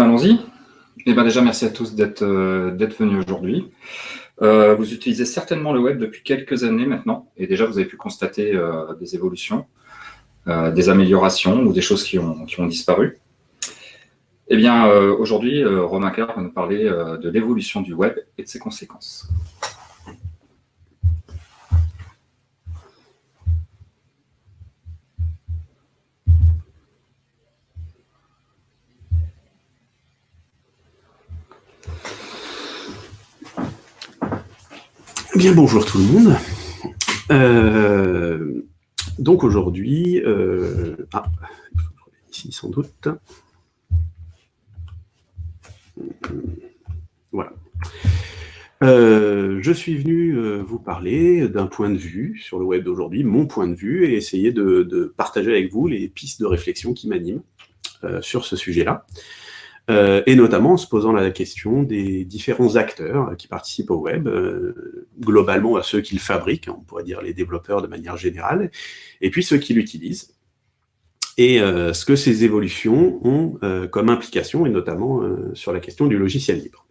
Allons-y. Eh bien, déjà, merci à tous d'être euh, venus aujourd'hui. Euh, vous utilisez certainement le web depuis quelques années maintenant, et déjà, vous avez pu constater euh, des évolutions, des améliorations ou des choses qui ont, qui ont disparu. Eh bien, aujourd'hui, Romain Carr va nous parler de l'évolution du web et de ses conséquences. Bien, bonjour tout le monde. Euh, donc aujourd'hui, euh, ah, ici sans doute. Voilà. Euh, je suis venu vous parler d'un point de vue sur le web d'aujourd'hui, mon point de vue, et essayer de, partager avec vous les pistes de réflexion qui m'animent sur ce sujet-là. Euh, et notamment en se posant la question des différents acteurs qui participent au web, euh, globalement à ceux qui le fabriquent, on pourrait dire les développeurs de manière générale, et puis ceux qui l'utilisent, et euh, ce que ces évolutions ont comme implication, et notamment sur la question du logiciel libre.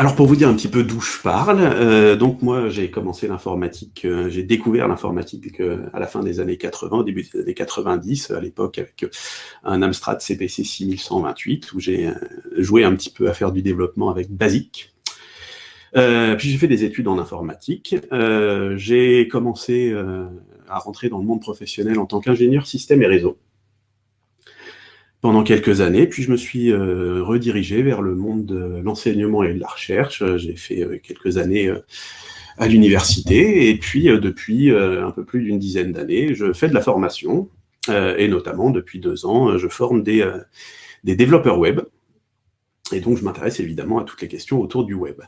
Alors pour vous dire un petit peu d'où je parle, euh, donc moi j'ai commencé l'informatique, euh, j'ai découvert l'informatique euh, à la fin des années 80, au début des années 90, à l'époque avec un Amstrad CPC 6128 où j'ai joué un petit peu à faire du développement avec BASIC. puis j'ai fait des études en informatique, j'ai commencé à rentrer dans le monde professionnel en tant qu'ingénieur système et réseau pendant quelques années, puis je me suis euh, redirigé vers le monde de l'enseignement et de la recherche. J'ai fait euh, quelques années euh, à l'université, et puis depuis un peu plus d'une dizaine d'années, je fais de la formation, et notamment depuis deux ans, je forme des développeurs web, et donc, je m'intéresse évidemment à toutes les questions autour du web.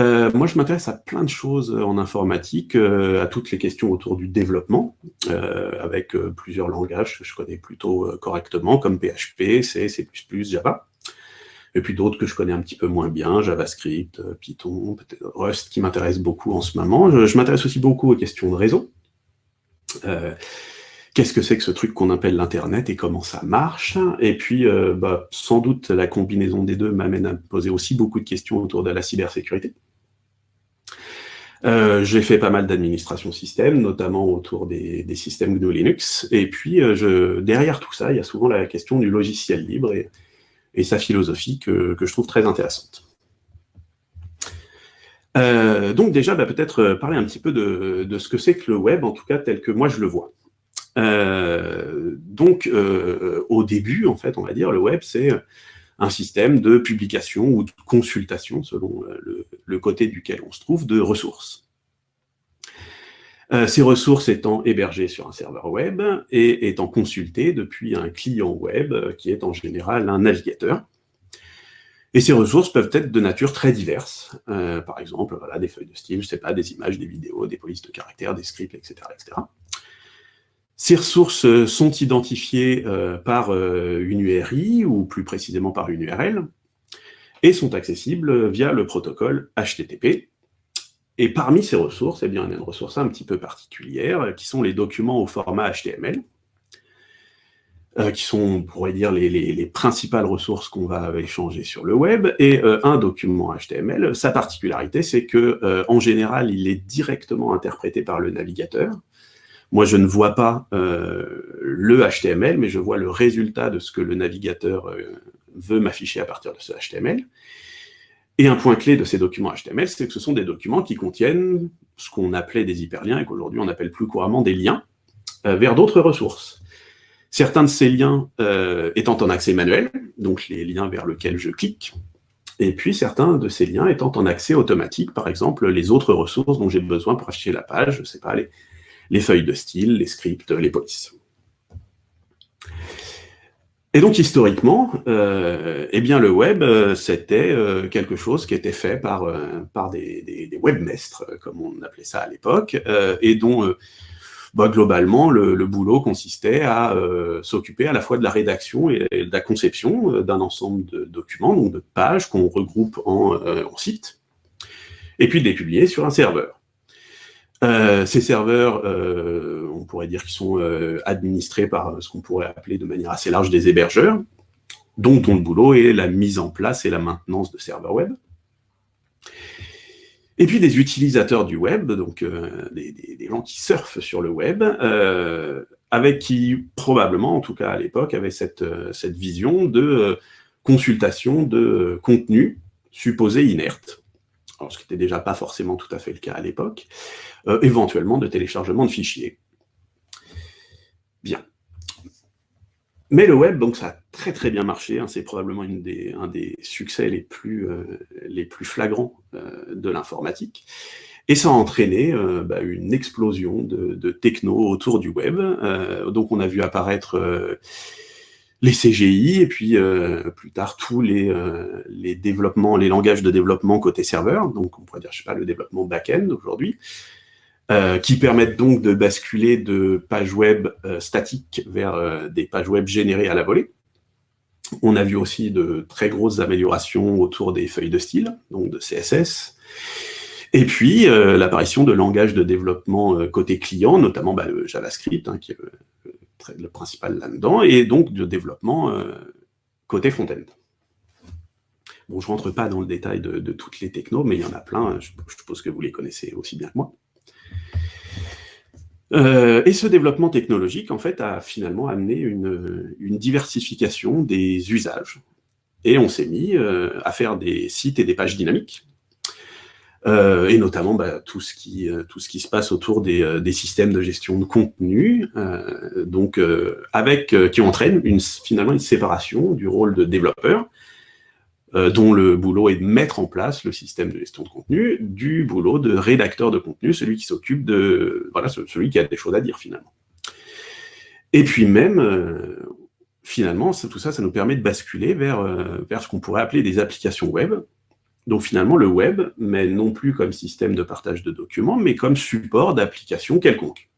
Euh, moi, je m'intéresse à plein de choses en informatique, euh, à toutes les questions autour du développement, euh, avec plusieurs langages que je connais plutôt correctement, comme PHP, C, C++, Java. Et puis d'autres que je connais un petit peu moins bien, JavaScript, Python, Rust, qui m'intéresse beaucoup en ce moment. Je, je m'intéresse aussi beaucoup aux questions de réseau qu'est-ce que c'est que ce truc qu'on appelle l'Internet et comment ça marche? Et puis, euh, bah, sans doute, la combinaison des deux m'amène à me poser aussi beaucoup de questions autour de la cybersécurité. Euh, j'ai fait pas mal d'administration système, notamment autour des, systèmes GNU Linux. Et puis, euh, derrière tout ça, il y a souvent la question du logiciel libre et, sa philosophie que, je trouve très intéressante. donc déjà, bah, peut-être parler un petit peu de ce que c'est que le web, en tout cas tel que moi je le vois. Euh, donc, euh, au début, en fait, on va dire, le web, c'est un système de publication ou de consultation, selon euh, le, côté duquel on se trouve, de ressources. ces ressources étant hébergées sur un serveur web et étant consultées depuis un client web qui est en général un navigateur. Et ces ressources peuvent être de nature très diverse. par exemple, voilà, des feuilles de style, je sais pas, des images, des vidéos, des polices de caractères, des scripts, etc. etc. Ces ressources euh, sont identifiées euh, par euh, une URI, ou plus précisément par une URL, et sont accessibles via le protocole HTTP. Et parmi ces ressources, eh bien, il y a une ressource un petit peu particulière, qui sont les documents au format HTML, qui sont, on pourrait dire, les, principales ressources qu'on va échanger sur le web. Et un document HTML, sa particularité, c'est que en général, il est directement interprété par le navigateur, moi, je ne vois pas euh, le HTML, mais je vois le résultat de ce que le navigateur euh, veut m'afficher à partir de ce HTML. Et un point clé de ces documents HTML, c'est que ce sont des documents qui contiennent ce qu'on appelait des hyperliens et qu'aujourd'hui on appelle plus couramment des liens euh, vers d'autres ressources. Certains de ces liens étant en accès manuel, donc les liens vers lesquels je clique, et puis certains de ces liens étant en accès automatique, par exemple les autres ressources dont j'ai besoin pour afficher la page, je ne sais pas, les, les feuilles de style, les scripts, les polices. Et donc, historiquement, euh, eh bien, le web, euh, c'était euh, quelque chose qui était fait par, des, webmestres, comme on appelait ça à l'époque, et dont, bah, globalement, le, boulot consistait à s'occuper à la fois de la rédaction et, de la conception d'un ensemble de documents, donc de pages qu'on regroupe en, en sites, et puis de les publier sur un serveur. Ces serveurs, on pourrait dire qu'ils sont administrés par ce qu'on pourrait appeler de manière assez large des hébergeurs, dont, le boulot est la mise en place et la maintenance de serveurs web. Et puis des utilisateurs du web, donc euh, des, gens qui surfent sur le web, euh, avec qui probablement, en tout cas à l'époque, avaient cette, euh, cette vision de consultation de contenu supposé inerte. Ce qui n'était déjà pas forcément tout à fait le cas à l'époque, éventuellement de téléchargement de fichiers. Bien. Mais le web, donc ça a très très bien marché, hein. c'est probablement un des succès les plus, euh, les plus flagrants euh, de l'informatique. Et ça a entraîné euh, bah, une explosion de, techno autour du web. donc on a vu apparaître les CGI, et puis plus tard tous les, les développements, les langages de développement côté serveur, donc on pourrait dire, je sais pas, le développement back-end aujourd'hui, euh, qui permettent donc de basculer de pages web euh, statiques vers euh, des pages web générées à la volée. On a vu aussi de très grosses améliorations autour des feuilles de style, donc de CSS. Et puis, l'apparition de langages de développement côté client, notamment bah, le JavaScript, hein, qui le, principal là-dedans, et donc de développement côté front-end. Bon, je ne rentre pas dans le détail de, toutes les technos, mais il y en a plein, je, je suppose que vous les connaissez aussi bien que moi. Euh, et ce développement technologique, en fait, a finalement amené une, diversification des usages. Et on s'est mis euh, à faire des sites et des pages dynamiques, euh, et notamment bah, tout, ce qui, tout ce qui se passe autour des, des systèmes de gestion de contenu, donc avec qui entraîne une, finalement une séparation du rôle de développeur euh, dont le boulot est de mettre en place le système de gestion de contenu, du boulot de rédacteur de contenu, celui qui s'occupe de... Voilà, celui qui a des choses à dire, finalement. Et puis même, euh, finalement, tout ça, ça nous permet de basculer vers, euh, vers ce qu'on pourrait appeler des applications web. Donc finalement, le web, mais non plus comme système de partage de documents, mais comme support d'applications quelconques.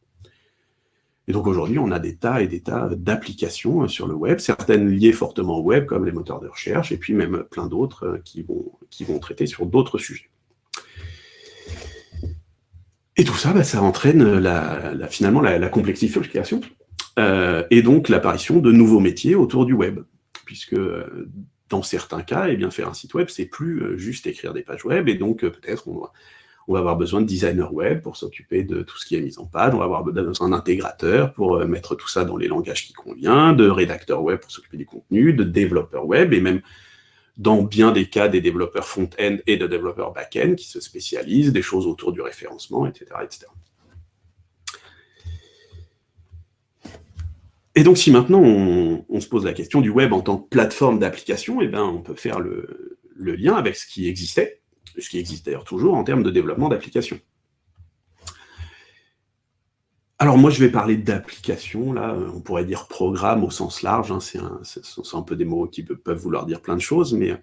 Et donc aujourd'hui, on a des tas et des tas d'applications euh, sur le web, certaines liées fortement au web, comme les moteurs de recherche, et puis même plein d'autres euh, qui vont, traiter sur d'autres sujets. Et tout ça, bah, ça entraîne la, finalement la, complexification, euh, et donc l'apparition de nouveaux métiers autour du web, puisque dans certains cas, eh bien, faire un site web, c'est plus juste écrire des pages web, et donc peut-être on va avoir besoin de designers web pour s'occuper de tout ce qui est mis en page, on va avoir besoin d'intégrateurs pour euh, mettre tout ça dans les langages qui conviennent, de rédacteurs web pour s'occuper du contenu, de développeurs web, et même dans bien des cas des développeurs front-end et de développeurs back-end qui se spécialisent, des choses autour du référencement, etc. etc. Et donc si maintenant on, se pose la question du web en tant que plateforme d'application, eh ben, on peut faire le lien avec ce qui existait, ce qui existe d'ailleurs toujours en termes de développement d'applications. Alors moi, je vais parler d'application, là, on pourrait dire programme au sens large, hein, c'est un, peu des mots qui peuvent vouloir dire plein de choses, mais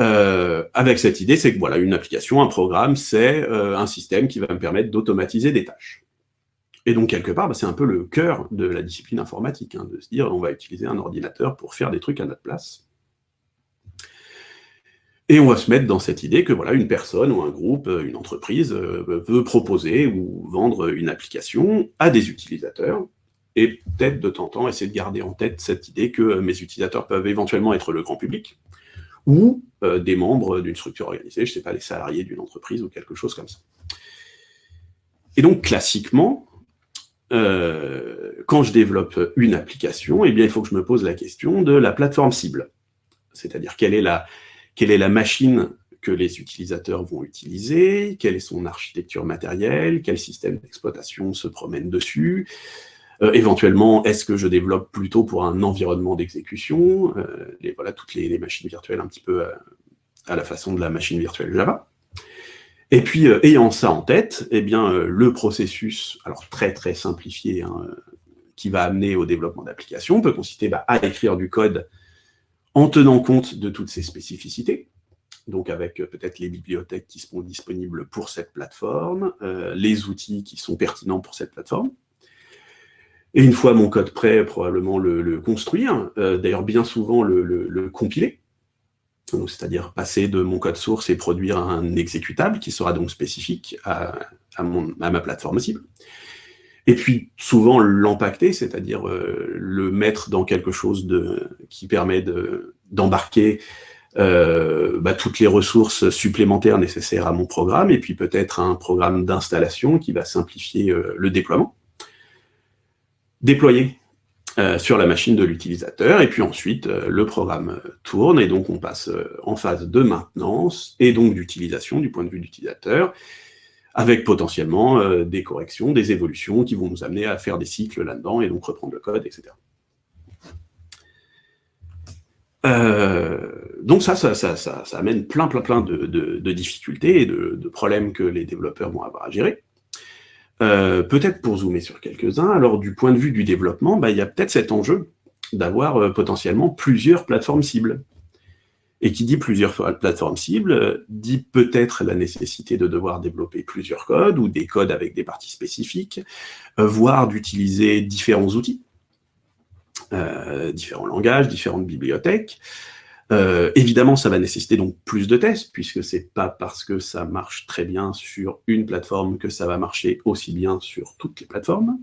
euh, avec cette idée, c'est que voilà, une application, un programme, c'est euh, un système qui va me permettre d'automatiser des tâches. Et donc, quelque part, bah, c'est un peu le cœur de la discipline informatique, hein, de se dire, on va utiliser un ordinateur pour faire des trucs à notre place. Et on va se mettre dans cette idée que voilà, une personne ou un groupe, euh, une entreprise euh, veut proposer ou vendre une application à des utilisateurs, et peut-être de temps en temps essayer de garder en tête cette idée que euh, mes utilisateurs peuvent éventuellement être le grand public, ou des membres d'une structure organisée, je ne sais pas, les salariés d'une entreprise ou quelque chose comme ça. Et donc, classiquement, quand je développe une application, eh bien, il faut que je me pose la question de la plateforme cible. C'est-à-dire, quelle est la, quelle est la machine que les utilisateurs vont utiliser, quelle est son architecture matérielle, quel système d'exploitation se promène dessus, euh, éventuellement, est-ce que je développe plutôt pour un environnement d'exécution, euh, voilà, toutes les, machines virtuelles un petit peu euh, à, la façon de la machine virtuelle Java. Et puis, ayant ça en tête, eh bien, le processus, alors très très simplifié, hein, qui va amener au développement d'applications, peut consister bah, à écrire du code en tenant compte de toutes ces spécificités, donc avec euh, peut-être les bibliothèques qui seront disponibles pour cette plateforme, euh, les outils qui sont pertinents pour cette plateforme. Et une fois mon code prêt, probablement le, construire, euh, d'ailleurs bien souvent le, compiler, c'est-à-dire passer de mon code source et produire un exécutable qui sera donc spécifique à, ma plateforme cible. Et puis souvent l'empacter, c'est-à-dire euh, le mettre dans quelque chose de, qui permet d'embarquer euh, bah, toutes les ressources supplémentaires nécessaires à mon programme, et puis peut-être un programme d'installation qui va simplifier euh, le déploiement. Déployer euh, sur la machine de l'utilisateur, et puis ensuite le programme tourne, et donc on passe en phase de maintenance, et donc d'utilisation du point de vue de l'utilisateur, avec potentiellement des corrections, des évolutions qui vont nous amener à faire des cycles là-dedans, et donc reprendre le code, etc. Euh, donc ça ça, ça, ça, amène plein, plein, plein de, difficultés et de, problèmes que les développeurs vont avoir à gérer. Euh, peut-être pour zoomer sur quelques-uns, alors du point de vue du développement, bah, il y a peut-être cet enjeu d'avoir euh, potentiellement plusieurs plateformes cibles. Et qui dit plusieurs plateformes cibles, dit peut-être la nécessité de devoir développer plusieurs codes, ou des codes avec des parties spécifiques, voire d'utiliser différents outils. Euh, différents langages, différentes bibliothèques. Euh, évidemment, ça va nécessiter donc plus de tests, puisque c'est pas parce que ça marche très bien sur une plateforme que ça va marcher aussi bien sur toutes les plateformes.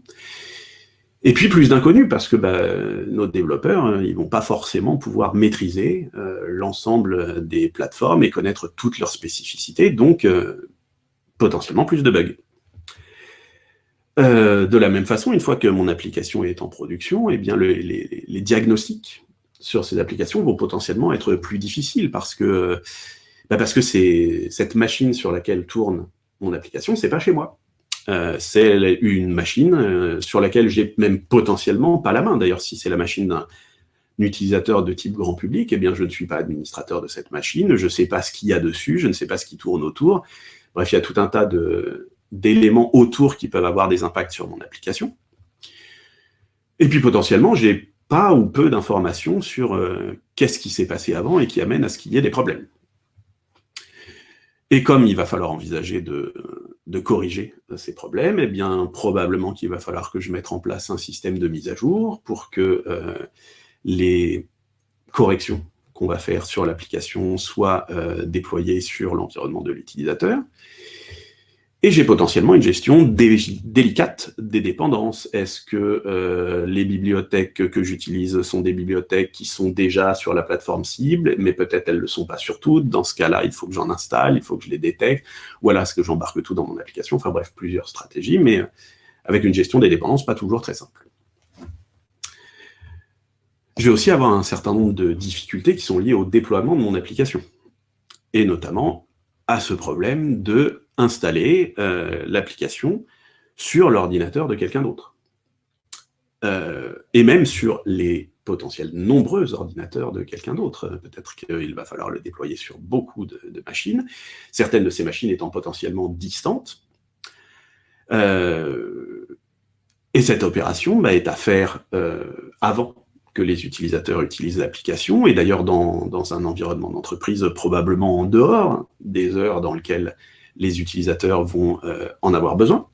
Et puis plus d'inconnus, parce que bah, nos développeurs, hein, ils vont pas forcément pouvoir maîtriser euh, l'ensemble des plateformes et connaître toutes leurs spécificités, donc potentiellement plus de bugs. Euh, de la même façon, une fois que mon application est en production, eh bien les, diagnostics sur ces applications vont potentiellement être plus difficiles parce que, bah parce que cette machine sur laquelle tourne mon application, c'est pas chez moi. Euh, c'est une machine euh, sur laquelle j'ai même potentiellement pas la main. D'ailleurs, si c'est la machine d'un utilisateur de type grand public, eh bien je ne suis pas administrateur de cette machine, je ne sais pas ce qu'il y a dessus, je ne sais pas ce qui tourne autour. Bref, il y a tout un tas d'éléments autour qui peuvent avoir des impacts sur mon application. Et puis potentiellement, j'ai pas ou peu d'informations sur euh, qu'est-ce qui s'est passé avant et qui amène à ce qu'il y ait des problèmes. Et comme il va falloir envisager de, corriger ces problèmes, eh bien probablement qu'il va falloir que je mette en place un système de mise à jour pour que euh, les corrections qu'on va faire sur l'application soient euh, déployées sur l'environnement de l'utilisateur, et j'ai potentiellement une gestion délicate des dépendances. Est-ce que euh, les bibliothèques que j'utilise sont des bibliothèques qui sont déjà sur la plateforme cible, mais peut-être elles ne le sont pas sur toutes. Dans ce cas-là, il faut que j'en installe, il faut que je les détecte. Ou alors, est-ce que j'embarque tout dans mon application? Enfin bref, plusieurs stratégies, mais euh, avec une gestion des dépendances pas toujours très simple. Je vais aussi avoir un certain nombre de difficultés qui sont liées au déploiement de mon application. Et notamment à ce problème de installer euh, l'application sur l'ordinateur de quelqu'un d'autre. Euh, et même sur les potentiels nombreux ordinateurs de quelqu'un d'autre. Peut-être qu'il va falloir le déployer sur beaucoup de, machines, certaines de ces machines étant potentiellement distantes. Euh, et cette opération bah, est à faire avant que les utilisateurs utilisent l'application, et d'ailleurs dans, dans, un environnement d'entreprise probablement en dehors des heures dans lesquelles les utilisateurs vont euh, en avoir besoin.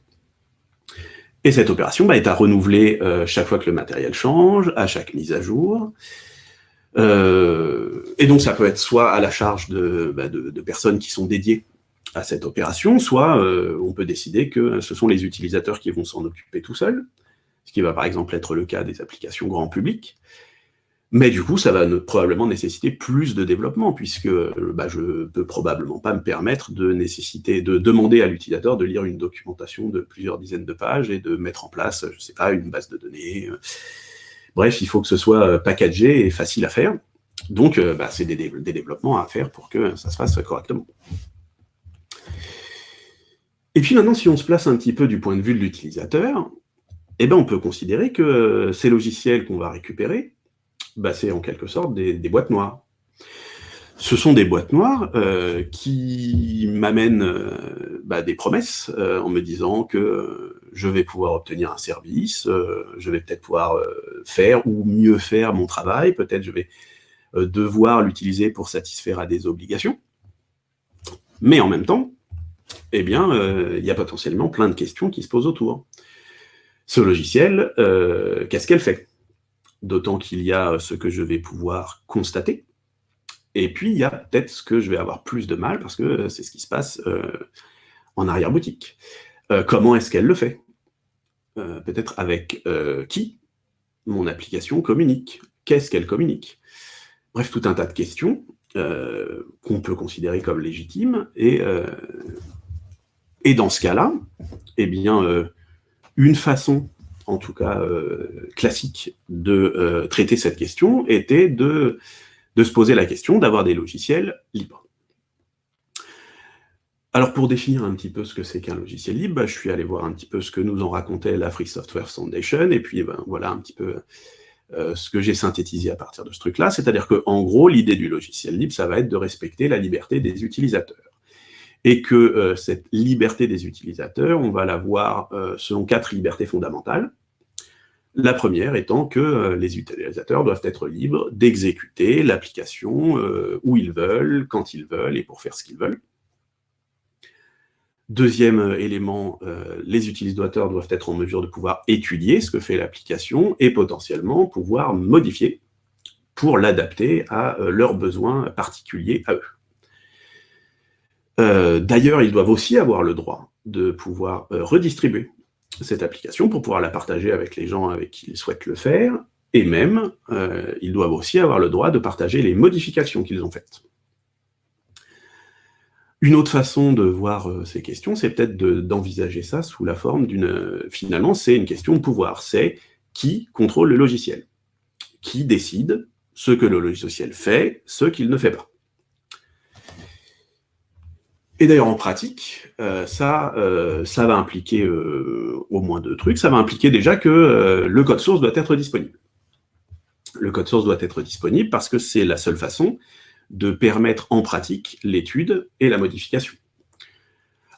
Et cette opération bah, est à renouveler euh, chaque fois que le matériel change, à chaque mise à jour. Euh, et donc ça peut être soit à la charge bah, de, de, personnes qui sont dédiées à cette opération, soit on peut décider que ce sont les utilisateurs qui vont s'en occuper tout seuls, ce qui va par exemple être le cas des applications grand public. Mais du coup, ça va probablement nécessiter plus de développement, puisque euh, bah, je peux probablement pas me permettre de nécessiter, de demander à l'utilisateur de lire une documentation de plusieurs dizaines de pages et de mettre en place, je sais pas, une base de données. Euh. Bref, il faut que ce soit euh, packagé et facile à faire. Donc, bah, c'est des, développements à faire pour que ça se fasse correctement. Et puis maintenant, si on se place un petit peu du point de vue de l'utilisateur, eh ben, on peut considérer que ces logiciels qu'on va récupérer, bah, c'est en quelque sorte des, boîtes noires. Ce sont des boîtes noires euh, qui m'amènent euh, bah, des promesses euh, en me disant que je vais pouvoir obtenir un service, je vais peut-être pouvoir faire ou mieux faire mon travail, peut-être je vais devoir l'utiliser pour satisfaire à des obligations. Mais en même temps, eh bien, il y a potentiellement plein de questions qui se posent autour. Ce logiciel, qu'est-ce qu'elle fait? D'autant qu'il y a ce que je vais pouvoir constater, Et puis, il y a peut-être ce que je vais avoir plus de mal, parce que c'est ce qui se passe en arrière-boutique. comment est-ce qu'elle le fait? Peut-être avec qui? Mon application communique. Qu'est-ce qu'elle communique? Bref, tout un tas de questions qu'on peut considérer comme légitimes, et, et dans ce cas-là, eh bien, une façon en tout cas euh, classique, de euh, traiter cette question était de, se poser la question d'avoir des logiciels libres. Alors pour définir un petit peu ce que c'est qu'un logiciel libre, bah, je suis allé voir un petit peu ce que nous en racontait la Free Software Foundation, et puis ben, voilà un petit peu euh, ce que j'ai synthétisé à partir de ce truc-là, c'est-à-dire qu'en gros, l'idée du logiciel libre, ça va être de respecter la liberté des utilisateurs. Et que cette liberté des utilisateurs, on va la voir selon quatre libertés fondamentales. La première étant que euh, les utilisateurs doivent être libres d'exécuter l'application euh, où ils veulent, quand ils veulent et pour faire ce qu'ils veulent. Deuxième euh, élément, les utilisateurs doivent être en mesure de pouvoir étudier ce que fait l'application et potentiellement pouvoir modifier pour l'adapter à leurs besoins particuliers à eux. D'ailleurs, ils doivent aussi avoir le droit de pouvoir redistribuer cette application pour pouvoir la partager avec les gens avec qui ils souhaitent le faire, et même, euh, ils doivent aussi avoir le droit de partager les modifications qu'ils ont faites. Une autre façon de voir euh, ces questions, c'est peut-être d'envisager ça sous la forme d'une... Finalement, c'est une question de pouvoir. C'est qui contrôle le logiciel? Qui décide ce que le logiciel fait, ce qu'il ne fait pas? Et d'ailleurs, en pratique, euh, ça, euh, ça va impliquer euh, au moins deux trucs. Ça va impliquer déjà que le code source doit être disponible. Le code source doit être disponible parce que c'est la seule façon de permettre en pratique l'étude et la modification.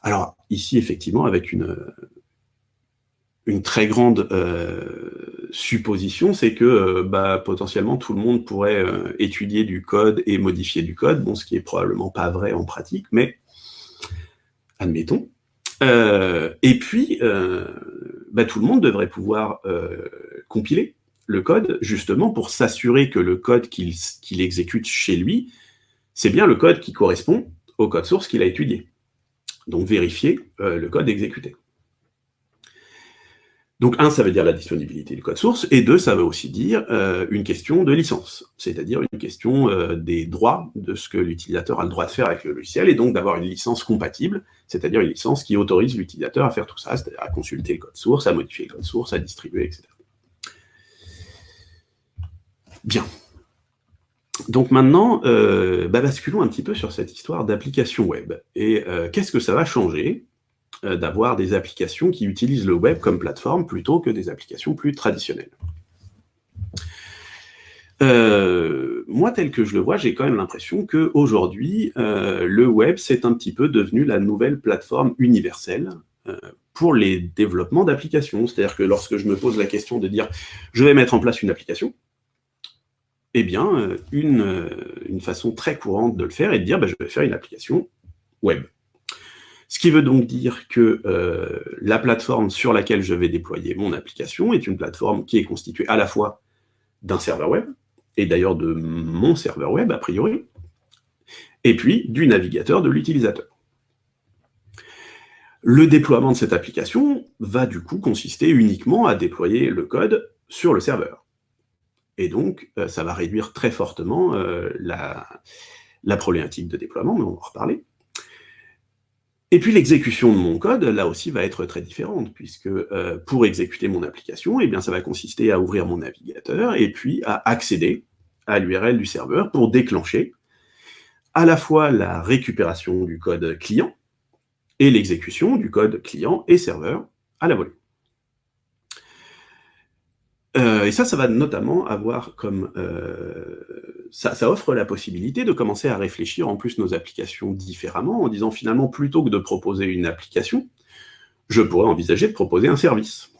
Alors, ici, effectivement, avec une, très grande supposition, c'est que bah, potentiellement tout le monde pourrait étudier du code et modifier du code, bon, ce qui est probablement pas vrai en pratique, mais admettons. Euh, et puis, euh, bah, tout le monde devrait pouvoir euh, compiler le code, justement pour s'assurer que le code qu'il exécute chez lui, c'est bien le code qui correspond au code source qu'il a étudié. Donc vérifier le code exécuté. Donc, un, ça veut dire la disponibilité du code source, et deux, ça veut aussi dire euh, une question de licence, c'est-à-dire une question euh, des droits de ce que l'utilisateur a le droit de faire avec le logiciel, et donc d'avoir une licence compatible, c'est-à-dire une licence qui autorise l'utilisateur à faire tout ça, c'est-à-dire à consulter le code source, à modifier le code source, à distribuer, etc. Bien. Donc maintenant, euh, bah, basculons un petit peu sur cette histoire d'application web. Et qu'est-ce que ça va changer d'avoir des applications qui utilisent le web comme plateforme plutôt que des applications plus traditionnelles. Euh, moi, tel que je le vois, j'ai quand même l'impression qu'aujourd'hui, euh, le web, c'est un petit peu devenu la nouvelle plateforme universelle pour les développements d'applications. C'est-à-dire que lorsque je me pose la question de dire « je vais mettre en place une application », eh bien, une, façon très courante de le faire est de dire bah, je vais faire une application web ». Ce qui veut donc dire que euh, la plateforme sur laquelle je vais déployer mon application est une plateforme qui est constituée à la fois d'un serveur web, et d'ailleurs de mon serveur web a priori, et puis du navigateur de l'utilisateur. Le déploiement de cette application va du coup consister uniquement à déployer le code sur le serveur. Et donc, euh, ça va réduire très fortement euh, la, la problématique de déploiement, mais on va en reparler. Et puis l'exécution de mon code, là aussi, va être très différente, puisque euh, pour exécuter mon application, eh bien, ça va consister à ouvrir mon navigateur et puis à accéder à l'URL du serveur pour déclencher à la fois la récupération du code client et l'exécution du code client et serveur à la volée. Euh, et ça, ça va notamment avoir comme... Euh, ça, offre la possibilité de commencer à réfléchir en plus nos applications différemment, en disant finalement, plutôt que de proposer une application, je pourrais envisager de proposer un service.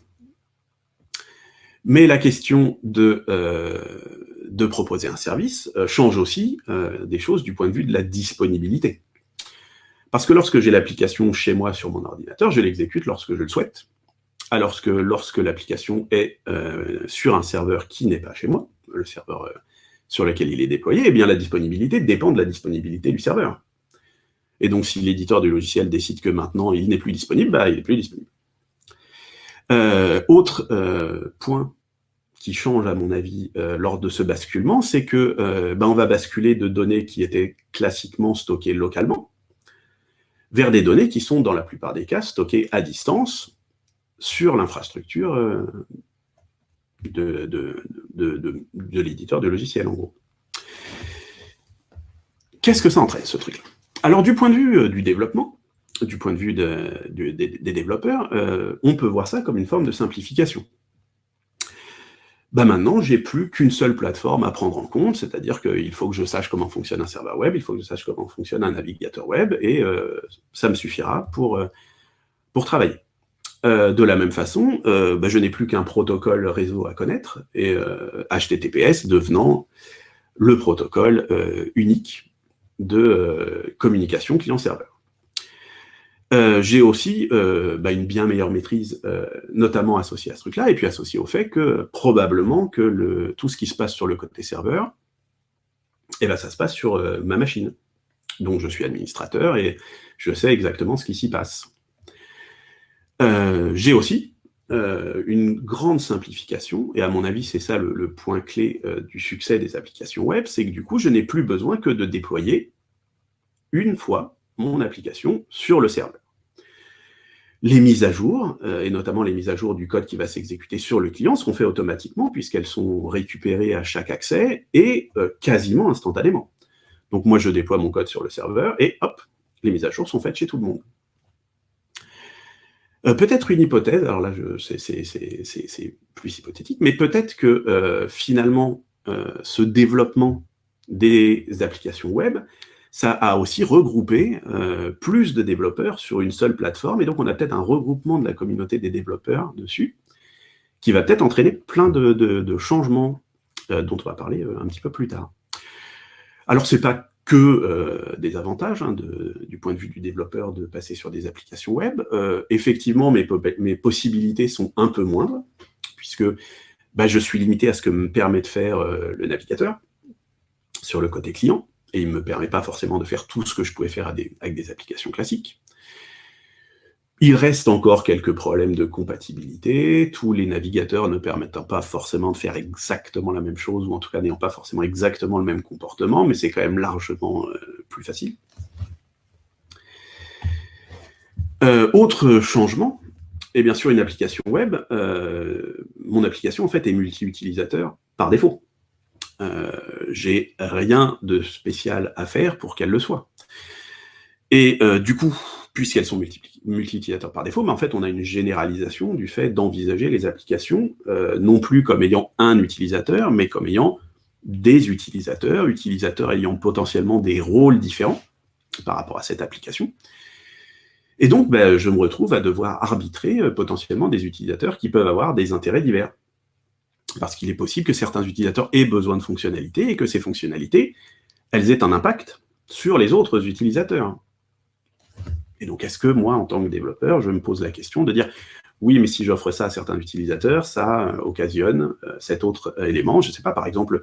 Mais la question de, euh, de proposer un service change aussi des choses du point de vue de la disponibilité. Parce que lorsque j'ai l'application chez moi sur mon ordinateur, je l'exécute lorsque je le souhaite alors que lorsque l'application est euh, sur un serveur qui n'est pas chez moi, le serveur euh, sur lequel il est déployé, eh bien la disponibilité dépend de la disponibilité du serveur. Et donc, si l'éditeur du logiciel décide que maintenant il n'est plus disponible, bah, il n'est plus disponible. Euh, autre point qui change, à mon avis, lors de ce basculement, c'est que bah, on va basculer de données qui étaient classiquement stockées localement vers des données qui sont, dans la plupart des cas, stockées à distance sur l'infrastructure de, de, l'éditeur du logiciel, en gros. Qu'est-ce que ça entraîne, ce truc-là? Alors, du point de vue euh, du développement, du point de vue des, développeurs, euh, on peut voir ça comme une forme de simplification. Bah maintenant, j'ai plus qu'une seule plateforme à prendre en compte, c'est-à-dire qu'il faut que je sache comment fonctionne un serveur web, il faut que je sache comment fonctionne un navigateur web, et euh, ça me suffira pour, pour travailler. Euh, de la même façon, euh, bah, je n'ai plus qu'un protocole réseau à connaître, et HTTPS euh, devenant le protocole unique de communication client-serveur. J'ai aussi bah, une bien meilleure maîtrise, notamment associée à ce truc-là, et puis associée au fait que probablement que tout ce qui se passe sur le côté serveur, eh ben, ça se passe sur ma machine. Donc je suis administrateur et je sais exactement ce qui s'y passe. Euh, j'ai aussi euh, une grande simplification, et à mon avis, c'est ça le, point clé euh, du succès des applications web, c'est que du coup, je n'ai plus besoin que de déployer une fois mon application sur le serveur. Les mises à jour, et notamment les mises à jour du code qui va s'exécuter sur le client, seront faites automatiquement puisqu'elles sont récupérées à chaque accès et quasiment instantanément. Donc moi, je déploie mon code sur le serveur et hop, les mises à jour sont faites chez tout le monde. Euh, peut-être une hypothèse, alors là c'est plus hypothétique, mais peut-être que euh, finalement euh, ce développement des applications web, ça a aussi regroupé plus de développeurs sur une seule plateforme, et donc on a peut-être un regroupement de la communauté des développeurs dessus, qui va peut-être entraîner plein de, changements dont on va parler un petit peu plus tard. Alors c'est pas que euh, des avantages hein, du point de vue du développeur de passer sur des applications web. Euh, effectivement, mes, possibilités sont un peu moindres, puisque bah, je suis limité à ce que me permet de faire euh, le navigateur sur le côté client, et il ne me permet pas forcément de faire tout ce que je pouvais faire avec des applications classiques. Il reste encore quelques problèmes de compatibilité, tous les navigateurs ne permettant pas forcément de faire exactement la même chose, ou en tout cas n'ayant pas forcément exactement le même comportement, mais c'est quand même largement euh, plus facile. Euh, autre changement, et bien sûr une application web, euh, mon application en fait est multi-utilisateur par défaut. J'ai rien de spécial à faire pour qu'elle le soit. Et du coup, puisqu'elles sont multi-utilisateurs par défaut, mais en fait, on a une généralisation du fait d'envisager les applications euh, non plus comme ayant un utilisateur, mais comme ayant des utilisateurs, utilisateurs ayant potentiellement des rôles différents par rapport à cette application. Et donc, ben, je me retrouve à devoir arbitrer euh, potentiellement des utilisateurs qui peuvent avoir des intérêts divers. Parce qu'il est possible que certains utilisateurs aient besoin de fonctionnalités et que ces fonctionnalités, elles aient un impact sur les autres utilisateurs. Et donc, est-ce que moi, en tant que développeur, je me pose la question de dire, oui, mais si j'offre ça à certains utilisateurs, ça euh, occasionne euh, cet autre euh, élément. Je ne sais pas, par exemple,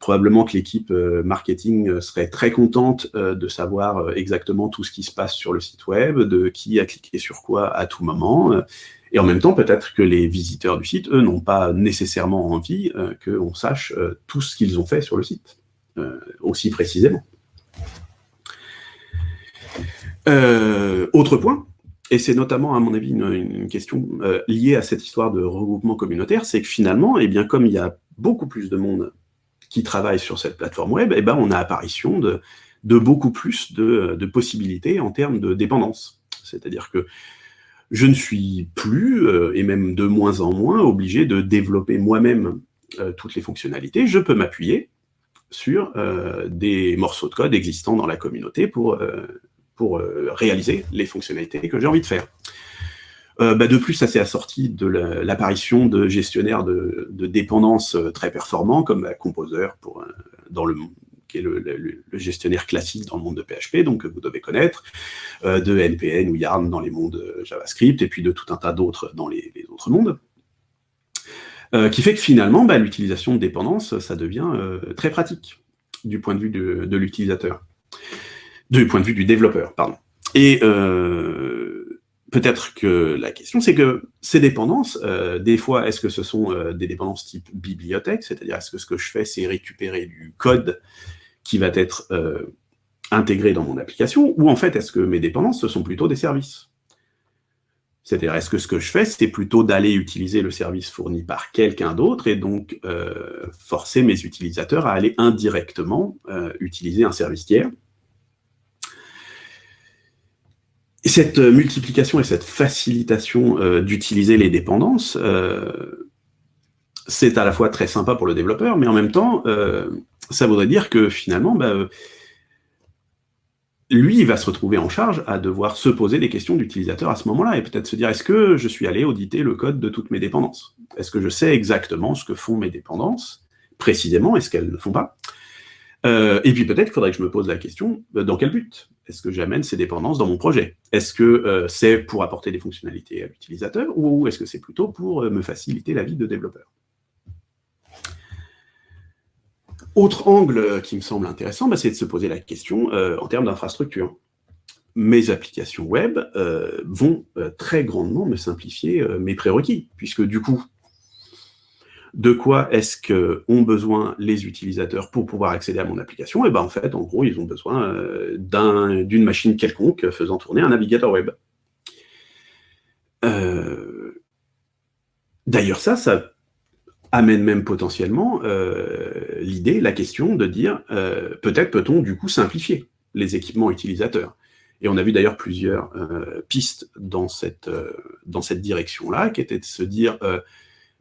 probablement que l'équipe marketing serait très contente de savoir exactement tout ce qui se passe sur le site web, de qui a cliqué sur quoi à tout moment. Et en même temps, peut-être que les visiteurs du site, eux, n'ont pas nécessairement envie qu'on sache tout ce qu'ils ont fait sur le site, aussi précisément. Euh, autre point, et c'est notamment, à mon avis, une, question euh, liée à cette histoire de regroupement communautaire, c'est que finalement, eh bien, comme il y a beaucoup plus de monde qui travaille sur cette plateforme web, eh ben, on a apparition de, beaucoup plus de, de, possibilités en termes de dépendance. C'est-à-dire que je ne suis plus, euh, et même de moins en moins, obligé de développer moi-même toutes les fonctionnalités. Je peux m'appuyer sur des morceaux de code existants dans la communauté pour pour euh, réaliser les fonctionnalités que j'ai envie de faire. Euh, bah, de plus, ça s'est assorti de l'apparition de gestionnaires de, de, dépendance euh, très performants, comme Composer, dans le, qui est le, gestionnaire classique dans le monde de PHP, donc que vous devez connaître, de NPN ou Yarn dans les mondes JavaScript, et puis de tout un tas d'autres dans les, autres mondes. qui fait que finalement, bah, l'utilisation de dépendance, ça devient très pratique du point de vue de, l'utilisateur, du point de vue du développeur, pardon. Et peut-être que la question, c'est que ces dépendances, des fois, est-ce que ce sont des dépendances type bibliothèque, c'est-à-dire est-ce que ce que je fais, c'est récupérer du code qui va être intégré dans mon application, ou en fait, est-ce que mes dépendances, ce sont plutôt des services? C'est-à-dire, est-ce que ce que je fais, c'est plutôt d'aller utiliser le service fourni par quelqu'un d'autre et donc euh, forcer mes utilisateurs à aller indirectement euh, utiliser un service tiers? Cette multiplication et cette facilitation euh, d'utiliser les dépendances, c'est à la fois très sympa pour le développeur, mais en même temps, ça voudrait dire que finalement, bah, lui, va se retrouver en charge à devoir se poser des questions d'utilisateur à ce moment-là, et peut-être se dire, est-ce que je suis allé auditer le code de toutes mes dépendances? Est-ce que je sais exactement ce que font mes dépendances, précisément, est-ce qu'elles ne font pas? Euh, Et puis peut-être qu'il faudrait que je me pose la question, euh, dans quel but Est-ce que j'amène ces dépendances dans mon projet? Est-ce que euh, c'est pour apporter des fonctionnalités à l'utilisateur, ou est-ce que c'est plutôt pour me faciliter la vie de développeur? Autre angle qui me semble intéressant, bah, c'est de se poser la question en termes d'infrastructure. Mes applications web vont très grandement me simplifier mes prérequis, puisque du coup, de quoi est-ce qu'ont besoin les utilisateurs pour pouvoir accéder à mon application? Et eh ben en fait, en gros, ils ont besoin d'une machine quelconque faisant tourner un navigateur web. D'ailleurs, ça, ça amène même potentiellement euh, l'idée, la question de dire euh, peut-être peut-on du coup simplifier les équipements utilisateurs. Et on a vu d'ailleurs plusieurs euh, pistes dans cette, dans cette direction-là, qui étaient de se dire,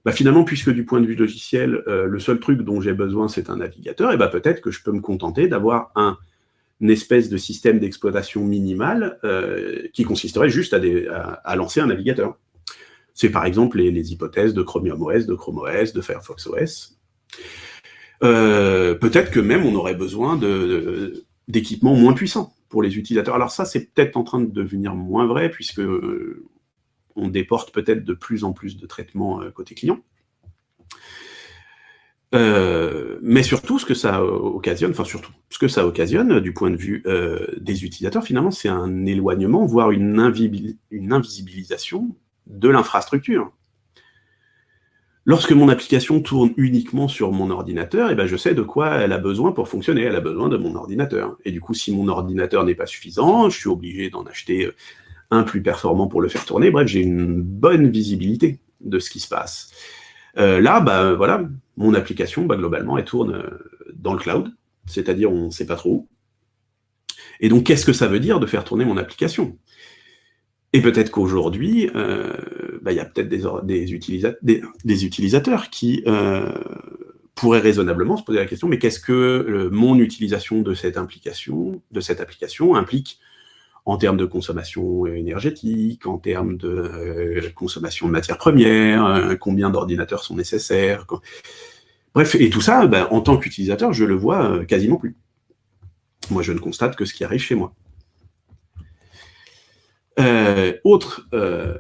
bah, finalement, puisque du point de vue logiciel, le seul truc dont j'ai besoin, c'est un navigateur, et bah, peut-être que je peux me contenter d'avoir un une espèce de système d'exploitation minimal qui consisterait juste à lancer un navigateur. C'est par exemple les, hypothèses de Chromium OS, de Chrome OS, de Firefox OS. Euh, peut-être que même on aurait besoin d'équipements moins puissants pour les utilisateurs. Alors ça, c'est peut-être en train de devenir moins vrai, puisque euh, on déporte peut-être de plus en plus de traitements euh, côté client. mais surtout, ce que ça occasionne, enfin surtout, ce que ça occasionne du point de vue des utilisateurs, finalement, c'est un éloignement, voire une invisibilisation de l'infrastructure. Lorsque mon application tourne uniquement sur mon ordinateur, eh ben je sais de quoi elle a besoin pour fonctionner. Elle a besoin de mon ordinateur. Et du coup, si mon ordinateur n'est pas suffisant, je suis obligé d'en acheter euh, un plus performant pour le faire tourner. Bref, j'ai une bonne visibilité de ce qui se passe. Euh, là, bah, voilà, mon application, bah, globalement, elle tourne euh, dans le cloud, c'est-à-dire on ne sait pas trop où. Et donc, qu'est-ce que ça veut dire de faire tourner mon application? Et peut-être qu'aujourd'hui, euh, bah, il y a peut-être des, utilisateurs qui pourraient raisonnablement se poser la question, mais qu'est-ce que mon utilisation de cette application implique en termes de consommation énergétique, en termes de consommation de matières premières, combien d'ordinateurs sont nécessaires. Bref, et tout ça, bah, en tant qu'utilisateur, je le vois quasiment plus. Moi, je ne constate que ce qui arrive chez moi. Euh, autre euh,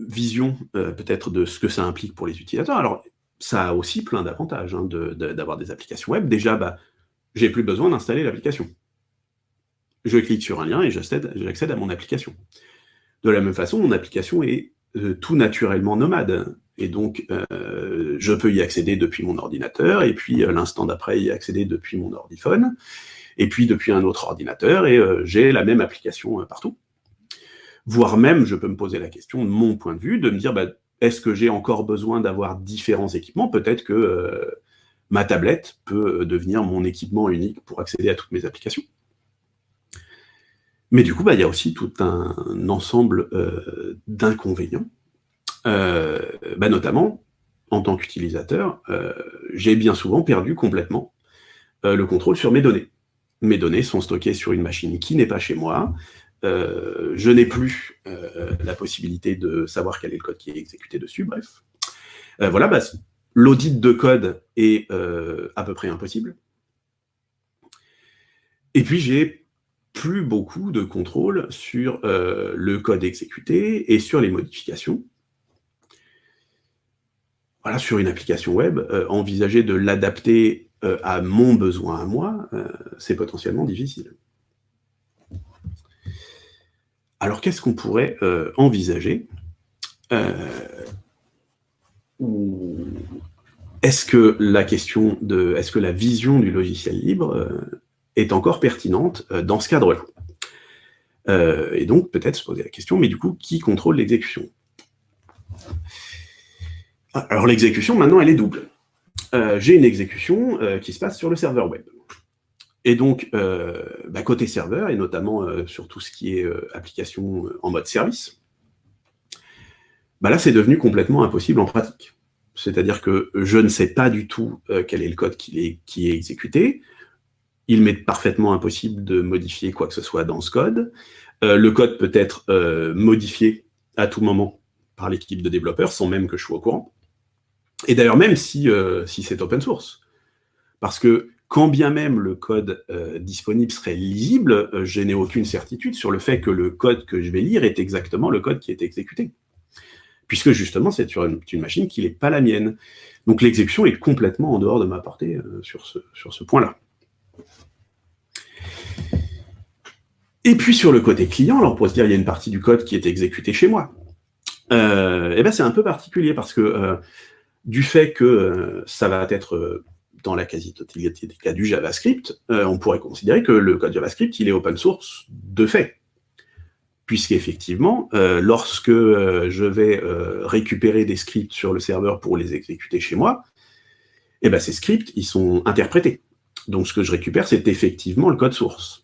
vision euh, peut-être de ce que ça implique pour les utilisateurs. Alors, ça a aussi plein d'avantages hein, d'avoir des applications web. Déjà, bah, j'ai plus besoin d'installer l'application. Je clique sur un lien et j'accède à mon application. De la même façon, mon application est tout naturellement nomade. Et donc, je peux y accéder depuis mon ordinateur, et puis l'instant d'après, y accéder depuis mon ordiphone et puis depuis un autre ordinateur, et euh, j'ai la même application euh, partout. Voire même, je peux me poser la question, de mon point de vue, de me dire, bah, est-ce que j'ai encore besoin d'avoir différents équipements? Peut-être que euh, ma tablette peut devenir mon équipement unique pour accéder à toutes mes applications. Mais du coup, bah, il y a aussi tout un, ensemble d'inconvénients, bah, notamment, en tant qu'utilisateur, j'ai bien souvent perdu complètement le contrôle sur mes données mes données sont stockées sur une machine qui n'est pas chez moi, euh, je n'ai plus euh, la possibilité de savoir quel est le code qui est exécuté dessus, bref. Euh, voilà, bah, l'audit de code est à peu près impossible. Et puis, j'ai plus beaucoup de contrôle sur le code exécuté et sur les modifications. voilà, sur une application web, envisager de l'adapter à mon besoin à moi, c'est potentiellement difficile. Alors, qu'est-ce qu'on pourrait envisager Est-ce que la question de, est-ce que la vision du logiciel libre est encore pertinente dans ce cadre-là euh, et donc, peut-être se poser la question, mais du coup, qui contrôle l'exécution? Alors, l'exécution, maintenant, elle est double. Euh, j'ai une exécution euh, qui se passe sur le serveur web. Et donc, bah, côté serveur, et notamment sur tout ce qui est application en mode service, bah là, c'est devenu complètement impossible en pratique. C'est-à-dire que je ne sais pas du tout quel est le code qui est exécuté, il m'est parfaitement impossible de modifier quoi que ce soit dans ce code. Euh, le code peut être euh, modifié à tout moment par l'équipe de développeurs, sans même que je sois au courant. Et d'ailleurs, même si, euh, si c'est open source. Parce que quand bien même le code disponible serait lisible, je n'ai aucune certitude sur le fait que le code que je vais lire est exactement le code qui est exécuté. Puisque justement, c'est sur une, machine qui n'est pas la mienne. Donc l'exécution est complètement en dehors de ma portée sur ce, sur ce point-là. Et puis sur le côté client, alors on pourrait se dire il y a une partie du code qui est exécutée chez moi. Euh, et eh ben c'est un peu particulier parce que euh, du fait que euh, ça va être dans la quasi-totalité des cas du JavaScript, on pourrait considérer que le code JavaScript il est open source de fait. Puisqu'effectivement, lorsque je vais récupérer des scripts sur le serveur pour les exécuter chez moi, et eh ben ces scripts, ils sont interprétés. Donc ce que je récupère, c'est effectivement le code source.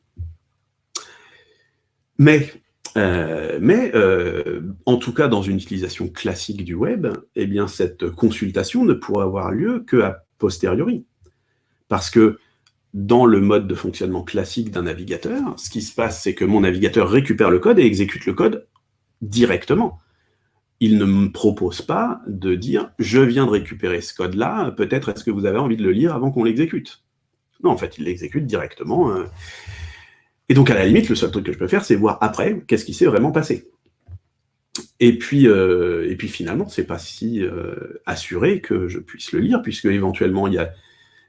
Mais, euh, mais euh, en tout cas, dans une utilisation classique du web, eh bien, cette consultation ne pourra avoir lieu qu'à posteriori. Parce que dans le mode de fonctionnement classique d'un navigateur, ce qui se passe, c'est que mon navigateur récupère le code et exécute le code directement. Il ne me propose pas de dire « je viens de récupérer ce code-là, peut-être est-ce que vous avez envie de le lire avant qu'on l'exécute ?» Non, en fait, il l'exécute directement. Euh, et donc, à la limite, le seul truc que je peux faire, c'est voir après qu'est-ce qui s'est vraiment passé. Et puis, euh, et puis finalement, pas si euh, assuré que je puisse le lire, puisque éventuellement, il y a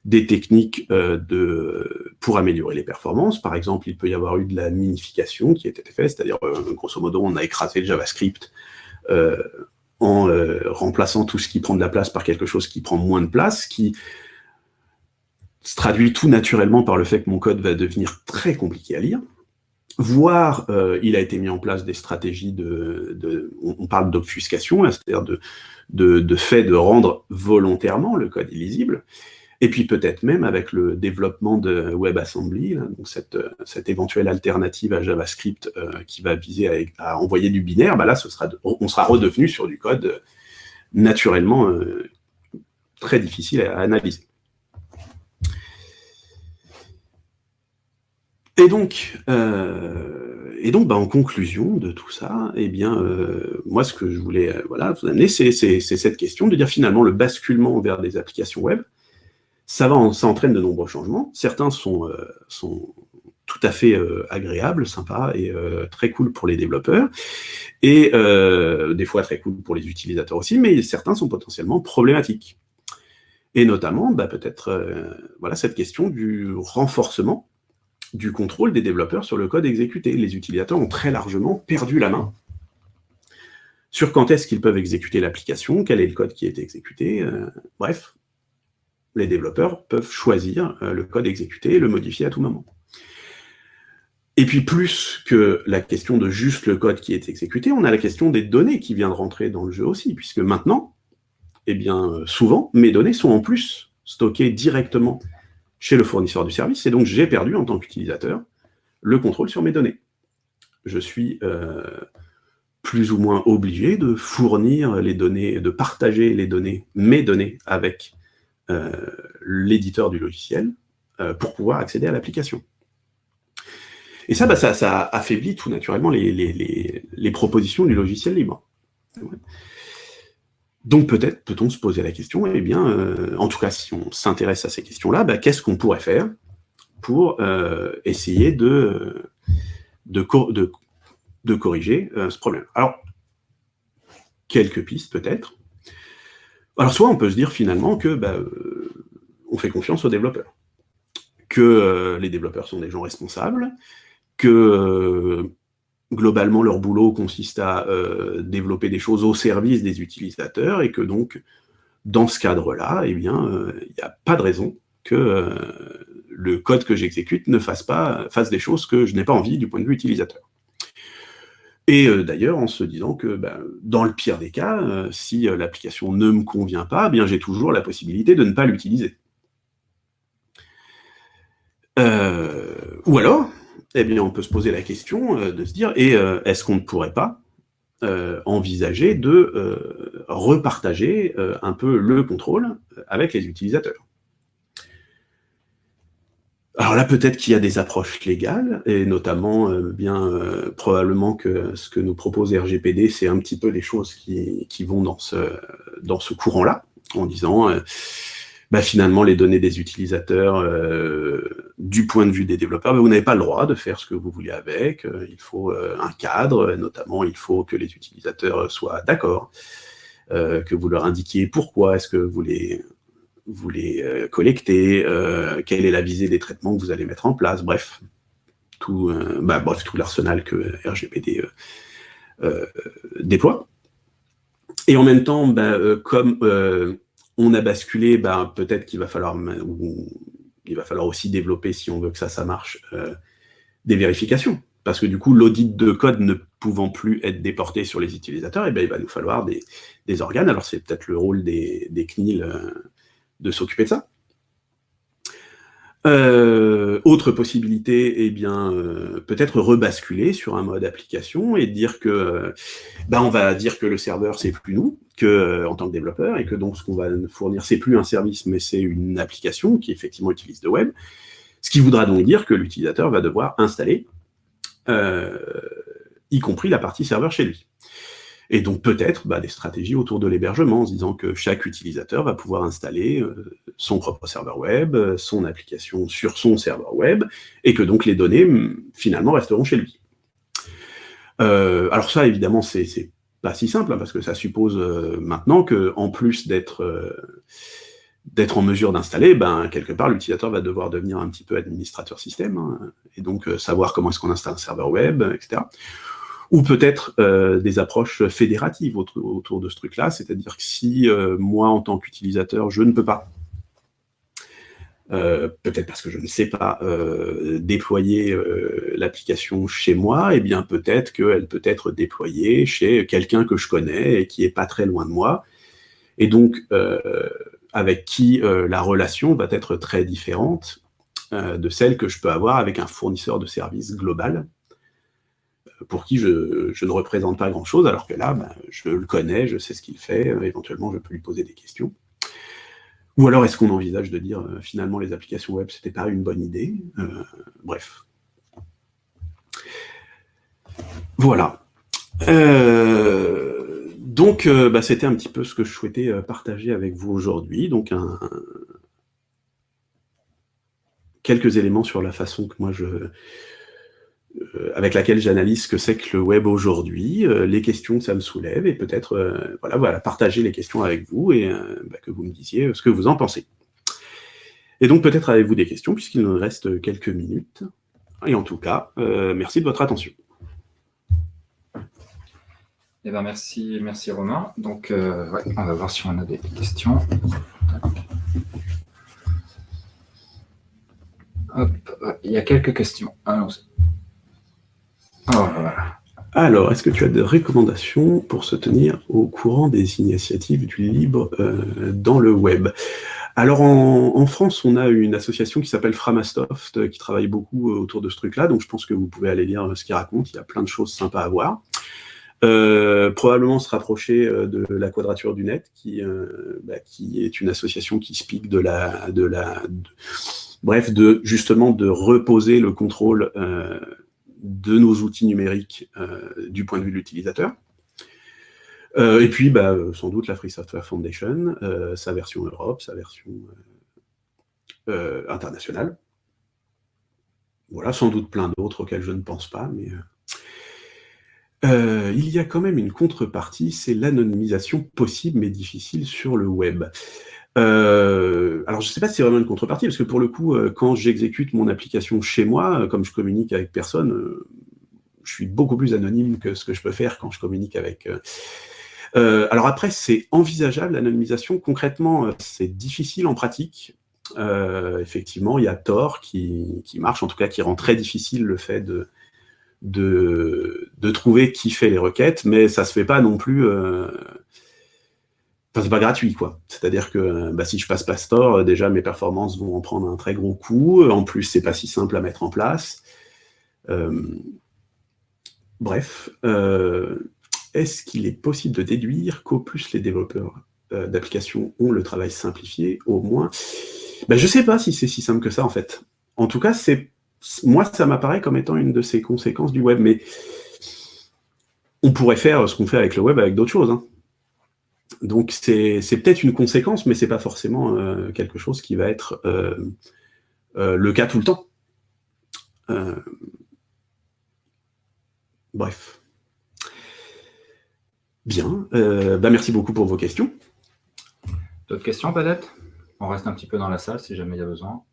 des techniques euh, de, pour améliorer les performances. Par exemple, il peut y avoir eu de la minification qui a été faite, c'est-à-dire, grosso modo, on a écrasé le JavaScript en remplaçant tout ce qui prend de la place par quelque chose qui prend moins de place, qui se traduit tout naturellement par le fait que mon code va devenir très compliqué à lire, voire euh, il a été mis en place des stratégies de, on parle d'obfuscation, c'est-à-dire de, fait de rendre volontairement le code illisible, et puis peut-être même avec le développement de WebAssembly, donc cette, éventuelle alternative à JavaScript euh, qui va viser à, envoyer du binaire, bah là on sera redevenu sur du code naturellement euh, très difficile à analyser. Et donc, euh, et donc bah, en conclusion de tout ça, eh bien, euh, moi, ce que je voulais euh, voilà, vous amener, c'est cette question de dire finalement le basculement vers des applications web, ça, ça entraîne de nombreux changements. Certains sont, sont tout à fait agréables, sympas et très cool pour les développeurs, et des fois très cool pour les utilisateurs aussi, mais certains sont potentiellement problématiques. Et notamment, bah, peut-être voilà, cette question du renforcement du contrôle des développeurs sur le code exécuté. Les utilisateurs ont très largement perdu la main sur quand est-ce qu'ils peuvent exécuter l'application, quel est le code qui est exécuté, euh, bref. Les développeurs peuvent choisir euh, le code exécuté et le modifier à tout moment. Et puis plus que la question de juste le code qui est exécuté, on a la question des données qui viennent de rentrer dans le jeu aussi, puisque maintenant, eh bien, euh, souvent, mes données sont en plus stockées directement chez le fournisseur du service, et donc j'ai perdu en tant qu'utilisateur le contrôle sur mes données. Je suis euh, plus ou moins obligé de fournir les données, de partager les données, mes données, avec euh, l'éditeur du logiciel euh, pour pouvoir accéder à l'application. Et ça, bah, ça, affaiblit tout naturellement les, les propositions du logiciel libre. Donc peut-être peut-on se poser la question, eh bien, euh, en tout cas si on s'intéresse à ces questions-là, bah, qu'est-ce qu'on pourrait faire pour euh, essayer de, de, corriger euh, ce problème? Alors, quelques pistes peut-être. Alors soit on peut se dire finalement que bah, on fait confiance aux développeurs, que les développeurs sont des gens responsables, que globalement leur boulot consiste à développer des choses au service des utilisateurs et que donc dans ce cadre-là, eh bien, il n'y a pas de raison que le code que j'exécute ne fasse pas fasse des choses que je n'ai pas envie du point de vue utilisateur. Et euh, d'ailleurs, en se disant que ben, dans le pire des cas, euh, si euh, l'application ne me convient pas, eh bien j'ai toujours la possibilité de ne pas l'utiliser. ou alors, eh bien, on peut se poser la question de se dire, et est-ce qu'on ne pourrait pas envisager de repartager un peu le contrôle avec les utilisateurs? Alors là, peut-être qu'il y a des approches légales, et notamment, euh, bien euh, probablement que ce que nous propose RGPD, c'est un petit peu les choses qui, vont dans ce, dans ce courant-là, en disant, euh, bah, finalement, les données des utilisateurs, du point de vue des développeurs, bah, vous n'avez pas le droit de faire ce que vous voulez avec, il faut un cadre, notamment, il faut que les utilisateurs soient d'accord, que vous leur indiquiez pourquoi est-ce que vous les vous les euh, collectez, euh, quelle est la visée des traitements que vous allez mettre en place, bref, tout, euh, bah, bref, tout l'arsenal que RGPD déploie. Et en même temps, bah, comme on a basculé, bah, peut-être qu'il va falloir, aussi développer, si on veut que ça, ça marche, des vérifications. Parce que du coup, l'audit de code ne pouvant plus être déporté sur les utilisateurs, eh ben, il va nous falloir des, organes. Alors c'est peut-être le rôle des, des CNIL de s'occuper de ça. Euh, autre possibilité, eh bien, euh, peut-être rebasculer sur un mode application et dire que, euh, ben, on va dire que le serveur c'est plus nous, que en tant que développeur, et que donc ce qu'on va fournir c'est plus un service, mais c'est une application qui effectivement utilise le web. Ce qui voudra donc dire que l'utilisateur va devoir installer, y compris la partie serveur chez lui. Et donc peut-être bah, des stratégies autour de l'hébergement, en se disant que chaque utilisateur va pouvoir installer euh, son propre serveur web, euh, son application sur son serveur web, et que donc les données, finalement, resteront chez lui. Euh, alors ça, évidemment, c'est pas si simple, hein, parce que ça suppose maintenant que, en plus d'être d'être en mesure d'installer, ben, quelque part, l'utilisateur va devoir devenir un petit peu administrateur système, hein, et donc savoir comment est-ce qu'on installe un serveur web, etc ou peut-être euh, des approches fédératives autour, de ce truc-là, c'est-à-dire que si euh, moi, en tant qu'utilisateur, je ne peux pas, euh, peut-être parce que je ne sais pas déployer l'application chez moi, eh bien peut-être qu'elle peut être déployée chez quelqu'un que je connais et qui est pas très loin de moi, et donc avec qui la relation va être très différente de celle que je peux avoir avec un fournisseur de services global, pour qui je, ne représente pas grand-chose, alors que là, ben, je le connais, je sais ce qu'il fait, euh, éventuellement je peux lui poser des questions. Ou alors est-ce qu'on envisage de dire euh, finalement les applications web c'était pas une bonne idée euh, Bref. Voilà. donc bah, c'était un petit peu ce que je souhaitais partager avec vous aujourd'hui. Donc quelques éléments sur la façon que moi je, avec laquelle j'analyse ce que c'est que le web aujourd'hui, euh, les questions que ça me soulève, et peut-être euh, voilà, voilà, partager les questions avec vous et bah, que vous me disiez ce que vous en pensez. Et donc peut-être avez-vous des questions, puisqu'il nous reste quelques minutes. Et en tout cas, merci de votre attention. Eh ben merci, merci Romain. Donc, on va voir si on a des questions. Hop, il y a quelques questions. Allons-y. Oh, Alors, est-ce que tu as des recommandations pour se tenir au courant des initiatives du libre euh, dans le web? Alors en, France, on a une association qui s'appelle Framasoft, euh, qui travaille beaucoup euh, autour de ce truc-là, donc je pense que vous pouvez aller lire ce qu'il raconte, il y a plein de choses sympas à voir. probablement se rapprocher de la Quadrature du Net, qui, bah, qui est une association qui speak de la... De la bref, de justement de reposer le contrôle de nos outils numériques euh, du point de vue de l'utilisateur. Euh, et puis, bah, sans doute, la Free Software Foundation, euh, sa version Europe, sa version internationale. Voilà, sans doute plein d'autres auxquels je ne pense pas, mais... euh, il y a quand même une contrepartie, c'est l'anonymisation possible mais difficile sur le web. Euh, alors, je ne sais pas si c'est vraiment une contrepartie, parce que pour le coup, euh, quand j'exécute mon application chez moi, comme je communique avec personne, je suis beaucoup plus anonyme que ce que je peux faire quand je communique avec... alors après, c'est envisageable, l'anonymisation. Concrètement, c'est difficile en pratique. effectivement, il y a Tor qui, marche, en tout cas qui rend très difficile le fait de, de, trouver qui fait les requêtes, mais ça se fait pas non plus... Euh... Enfin, c'est pas gratuit, quoi. C'est-à-dire que bah, si je passe Pastor, euh, déjà mes performances vont en prendre un très gros coup. En plus, c'est pas si simple à mettre en place. Euh... Bref, euh... est-ce qu'il est possible de déduire qu'au plus les développeurs euh, d'applications ont le travail simplifié, au moins? Ben, Je sais pas si c'est si simple que ça, en fait. En tout cas, moi, ça m'apparaît comme étant une de ces conséquences du web, mais on pourrait faire ce qu'on fait avec le web avec d'autres choses. Hein. Donc c'est peut-être une conséquence, mais c'est pas forcément euh, quelque chose qui va être euh, euh, le cas tout le temps. bref. Bien, bah merci beaucoup pour vos questions. D'autres questions peut-être? On reste un petit peu dans la salle si jamais il y a besoin.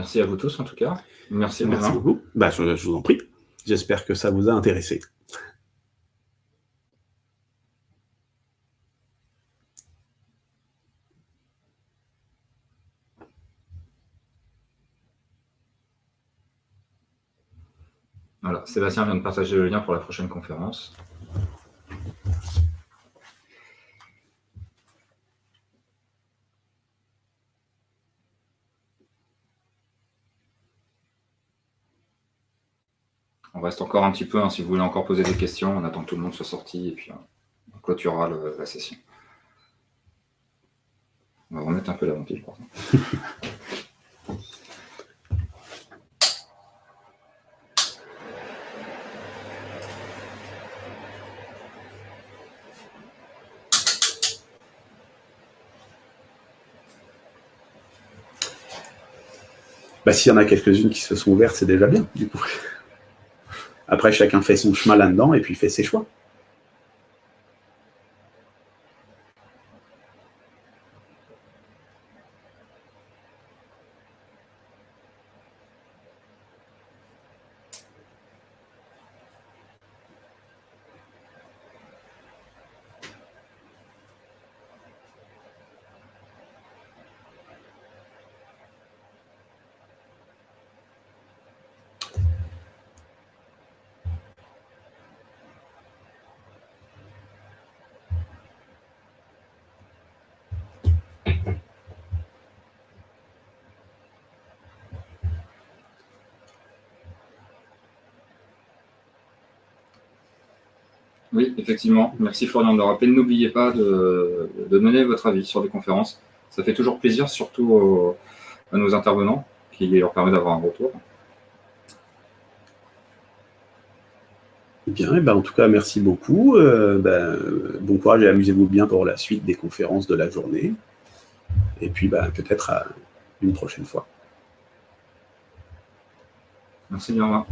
Merci à vous tous en tout cas. Merci, Merci beaucoup. Bah, je, vous en prie. J'espère que ça vous a intéressé. Voilà, Sébastien vient de partager le lien pour la prochaine conférence. On reste encore un petit peu, hein, si vous voulez encore poser des questions, on attend que tout le monde soit sorti et puis on clôturera la session. On va remettre un peu la vampire, par. Bah, S'il y en a quelques-unes qui se sont ouvertes, c'est déjà bien, du coup. Après, chacun fait son chemin là-dedans et puis fait ses choix. Oui, effectivement. Merci Florian de le rappeler. N'oubliez pas de, donner votre avis sur les conférences. Ça fait toujours plaisir, surtout à nos intervenants, qui leur permet d'avoir un retour. Bien, et ben en tout cas, merci beaucoup. Euh, ben, bon courage et amusez-vous bien pour la suite des conférences de la journée. Et puis, ben, peut-être à une prochaine fois. Merci bien.